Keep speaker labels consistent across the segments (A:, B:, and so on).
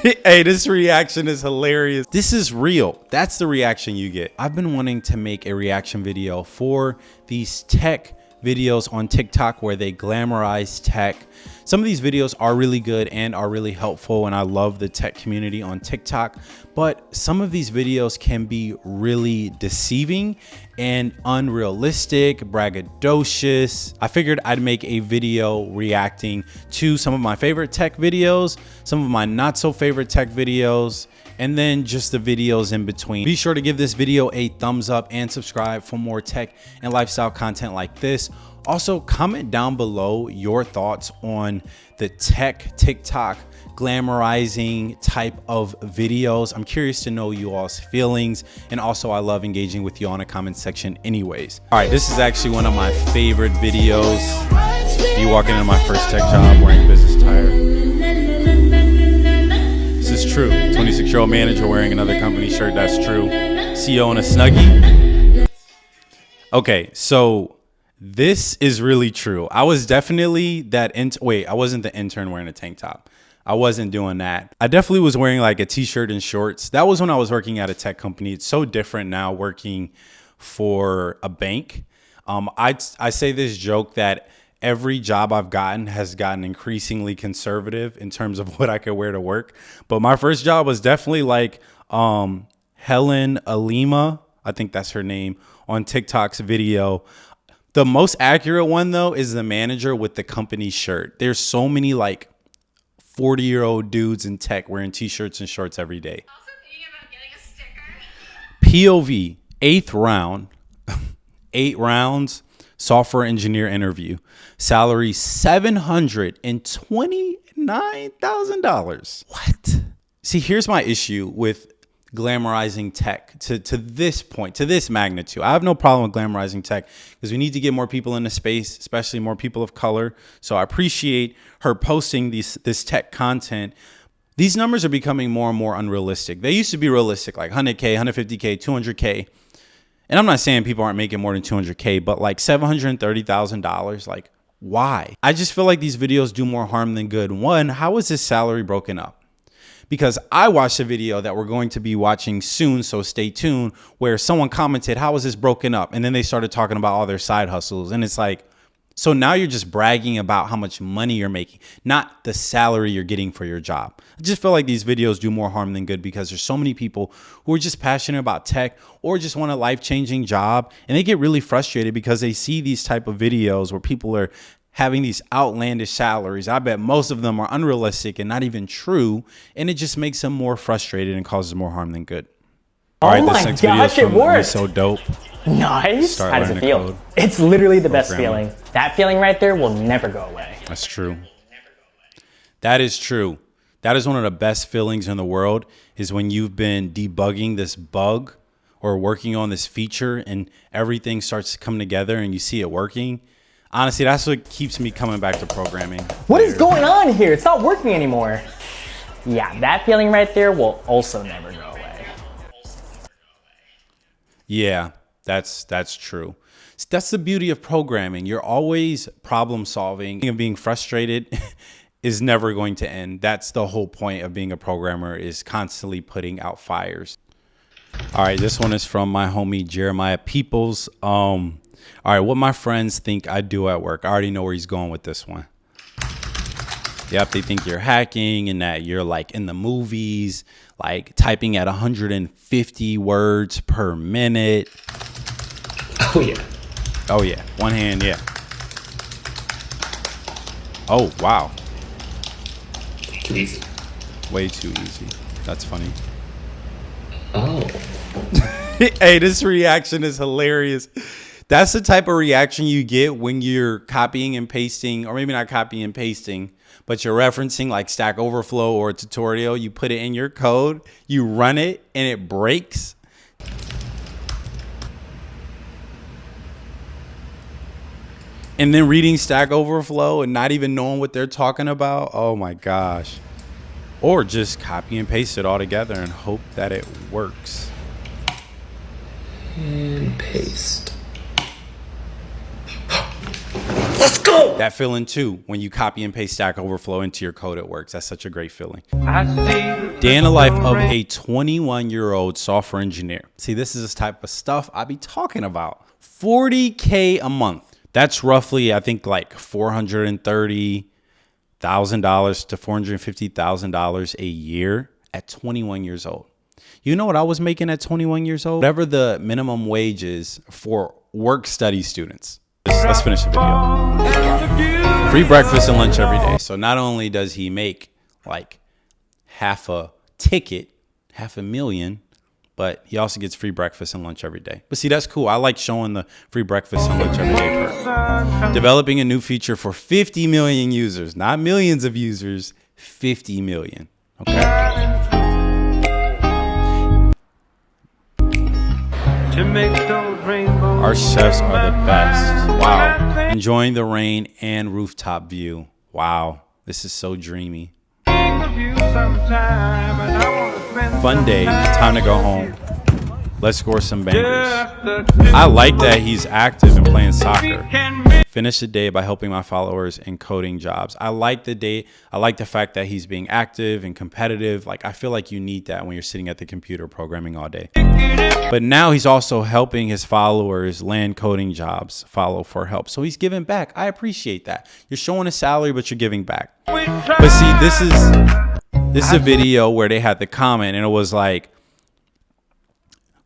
A: hey, this reaction is hilarious. This is real. That's the reaction you get. I've been wanting to make a reaction video for these tech videos on TikTok where they glamorize tech. Some of these videos are really good and are really helpful and I love the tech community on TikTok, but some of these videos can be really deceiving and unrealistic, braggadocious. I figured I'd make a video reacting to some of my favorite tech videos, some of my not so favorite tech videos, and then just the videos in between. Be sure to give this video a thumbs up and subscribe for more tech and lifestyle content like this. Also, comment down below your thoughts on the tech TikTok glamorizing type of videos. I'm curious to know you all's feelings. And also I love engaging with you on a comment section anyways. All right, this is actually one of my favorite videos. Me walking into my first tech job wearing business attire. This is true. 26 year old manager wearing another company shirt. That's true. CEO in a snuggie. Okay, so this is really true. I was definitely that. In- wait, I wasn't the intern wearing a tank top. I wasn't doing that. I definitely was wearing like a t-shirt and shorts. That was when I was working at a tech company. It's so different now working for a bank. Um, I I say this joke that every job I've gotten has gotten increasingly conservative in terms of what I could wear to work. But my first job was definitely like um, Helen Alima, I think that's her name, on TikTok's video. The most accurate one though is the manager with the company shirt. There's so many like 40 year old dudes in tech wearing t-shirts and shorts every day. POV, eighth round, eight rounds software engineer interview. Salary $729,000. What? See, here's my issue with glamorizing tech to, to this point, to this magnitude. I have no problem with glamorizing tech because we need to get more people into space, especially more people of color. So I appreciate her posting these, this tech content. These numbers are becoming more and more unrealistic. They used to be realistic, like 100K, 150K, 200K and I'm not saying people aren't making more than 200K, but like $730,000, like why? I just feel like these videos do more harm than good. One, how is his salary broken up? Because I watched a video that we're going to be watching soon, so stay tuned, where someone commented, How is this broken up? And then they started talking about all their side hustles. And it's like, so now you're just bragging about how much money you're making, not the salary you're getting for your job. I just feel like these videos do more harm than good because there's so many people who are just passionate about tech or just want a life-changing job and they get really frustrated because they see these type of videos where people are having these outlandish salaries. I bet most of them are unrealistic and not even true, and it just makes them more frustrated and causes more harm than good.
B: All oh right, my gosh, it worked!
A: So dope.
B: Nice. Start How does it feel? It's literally the best feeling. That feeling right there will never go away.
A: That's true. That is true. That is one of the best feelings in the world is when you've been debugging this bug or working on this feature and everything starts to come together and you see it working. Honestly, that's what keeps me coming back to programming.
B: What is going on here? It's not working anymore. Yeah, that feeling right there will also never go away.
A: Yeah, that's that's true. That's the beauty of programming. You're always problem solving and being frustrated is never going to end. That's the whole point of being a programmer is constantly putting out fires. All right, this one is from my homie Jeremiah Peoples. Um, all right, what my friends think I do at work. I already know where he's going with this one. Yep, they think you're hacking and that you're like in the movies, like typing at 150 words per minute.
C: Oh yeah.
A: Oh yeah. One hand, yeah. Oh wow.
C: Too easy.
A: Way too easy. That's funny.
C: Oh.
A: hey, this reaction is hilarious. That's the type of reaction you get when you're copying and pasting, or maybe not copying and pasting, but you're referencing like Stack Overflow or a tutorial. You put it in your code, you run it, and it breaks. and then reading Stack Overflow and not even knowing what they're talking about. Oh my gosh. Or just copy and paste it all together and hope that it works.
C: And paste. Let's go!
A: That feeling too, when you copy and paste Stack Overflow into your code, it works. That's such a great feeling. Day in the life of a 21 year old software engineer. See, this is the type of stuff I be talking about. 40K a month. That's roughly, I think, like $430,000 to $450,000 a year at 21 years old. You know what I was making at 21 years old? Whatever the minimum wage is for work study students. Let's, let's finish the video. Free breakfast and lunch every day. So not only does he make like half a ticket, half a million, but he also gets free breakfast and lunch every day. But see, that's cool. I like showing the free breakfast and lunch every day perk. Developing a new feature for 50 million users, not millions of users, 50 million. Okay. Our chefs are the best. Wow. Enjoying the rain and rooftop view. Wow. This is so dreamy. Fun day. Time to go home. Let's score some bangers. I like that he's active and playing soccer. Finish the day by helping my followers in coding jobs. I like the day. I like the fact that he's being active and competitive. Like I feel like you need that when you're sitting at the computer programming all day. But now he's also helping his followers land coding jobs, follow for help. So he's giving back. I appreciate that. You're showing a salary, but you're giving back. But see, this is this is a video where they had the comment and it was like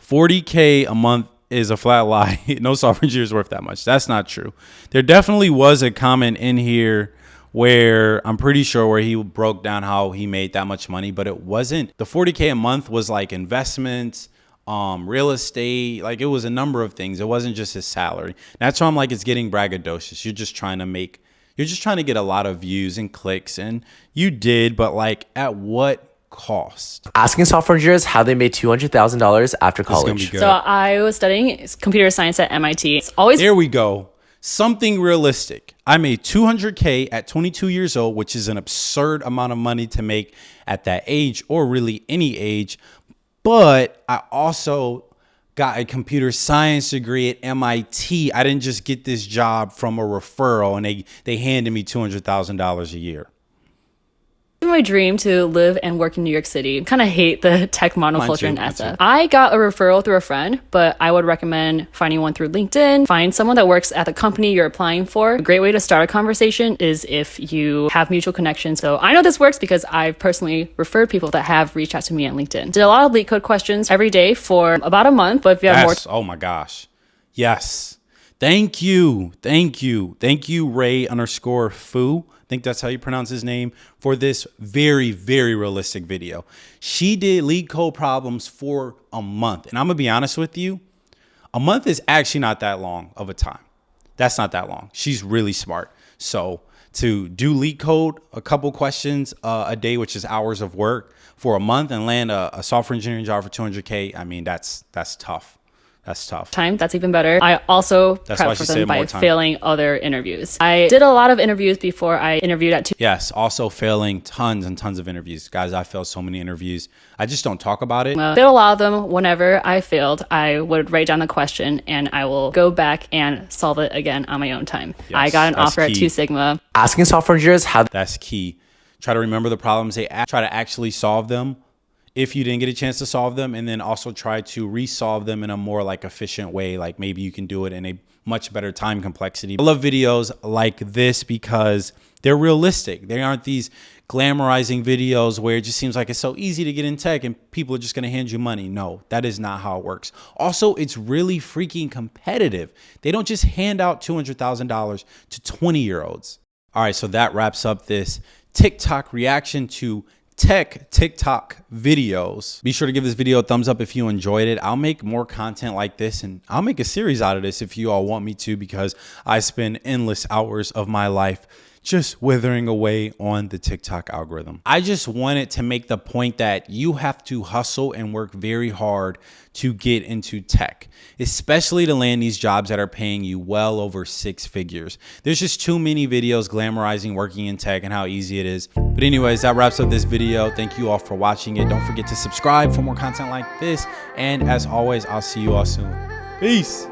A: 40k a month is a flat lie. no software engineer is worth that much. That's not true. There definitely was a comment in here where I'm pretty sure where he broke down how he made that much money, but it wasn't the 40k a month was like investments, um, real estate, like it was a number of things. It wasn't just his salary. That's why I'm like it's getting braggadocious. You're just trying to make you're just trying to get a lot of views and clicks and you did, but like at what cost?
D: Asking software engineers how they made $200,000 after college.
E: So I was studying computer science at MIT. It's always
A: There we go. Something realistic. I made 200K at 22 years old, which is an absurd amount of money to make at that age or really any age. But I also got a computer science degree at MIT. I didn't just get this job from a referral and they, they handed me $200,000 a year
E: my dream to live and work in New York City. Kind of hate the tech monoculture in SF. I got a referral through a friend, but I would recommend finding one through LinkedIn. Find someone that works at the company you're applying for. A great way to start a conversation is if you have mutual connections. So I know this works because I've personally referred people that have reached out to me on LinkedIn. Did a lot of LeetCode questions every day for about a month, but if you have
A: yes.
E: more.
A: Oh my gosh. Yes. Thank you. Thank you. Thank you, Ray underscore foo think that's how you pronounce his name, for this very, very realistic video. She did LeetCode problems for a month. And I'm going to be honest with you, a month is actually not that long of a time. That's not that long. She's really smart. So to do LeetCode, a couple questions uh, a day, which is hours of work for a month and land a, a software engineering job for 200K, I mean, that's that's tough. That's tough.
E: Time, that's even better. I also
A: that's
E: prep for them by failing other interviews. I did a lot of interviews before I interviewed at two.
A: Yes, also failing tons and tons of interviews. Guys, I failed so many interviews. I just don't talk about it.
E: Uh, did a lot of them. Whenever I failed, I would write down the question and I will go back and solve it again on my own time. Yes, I got an offer key. at Two Sigma.
D: Asking software engineers how.
A: That's key. Try to remember the problems they ask. Try to actually solve them if you didn't get a chance to solve them and then also try to resolve them in a more like efficient way. Like maybe you can do it in a much better time complexity. I love videos like this because they're realistic. They aren't these glamorizing videos where it just seems like it's so easy to get in tech and people are just going to hand you money. No that is not how it works. Also it's really freaking competitive. They don't just hand out $200000 to 20 year olds all right so that wraps up this tiktok reaction to tech TikTok videos. Be sure to give this video a thumbs up if you enjoyed it. I'll make more content like this and I'll make a series out of this if you all want me to because I spend endless hours of my life just withering away on the TikTok algorithm. I just wanted to make the point that you have to hustle and work very hard to get into tech, especially to land these jobs that are paying you well over six figures. There's just too many videos glamorizing working in tech and how easy it is. But anyways, that wraps up this video. Thank you all for watching it. Don't forget to subscribe for more content like this. And as always, I'll see you all soon. Peace.